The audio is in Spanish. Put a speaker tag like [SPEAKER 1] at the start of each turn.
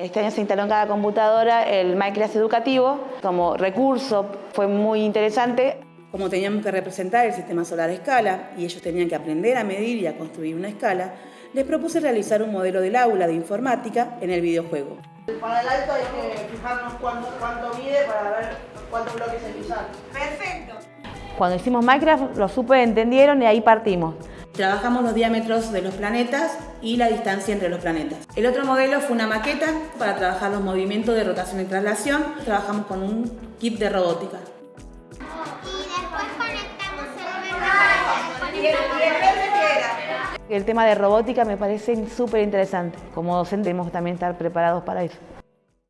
[SPEAKER 1] Este año se instaló en cada computadora el Minecraft educativo como recurso, fue muy interesante.
[SPEAKER 2] Como teníamos que representar el sistema solar a escala y ellos tenían que aprender a medir y a construir una escala, les propuse realizar un modelo del aula de informática en el videojuego.
[SPEAKER 3] Para el alto hay que fijarnos cuánto, cuánto mide para ver cuántos bloques hay que usar.
[SPEAKER 4] Perfecto.
[SPEAKER 1] Cuando hicimos Minecraft lo supe, entendieron y ahí partimos.
[SPEAKER 2] Trabajamos los diámetros de los planetas y la distancia entre los planetas. El otro modelo fue una maqueta para trabajar los movimientos de rotación y traslación. Trabajamos con un kit de robótica.
[SPEAKER 1] El tema de robótica me parece súper interesante. Como docente tenemos que también estar preparados para eso.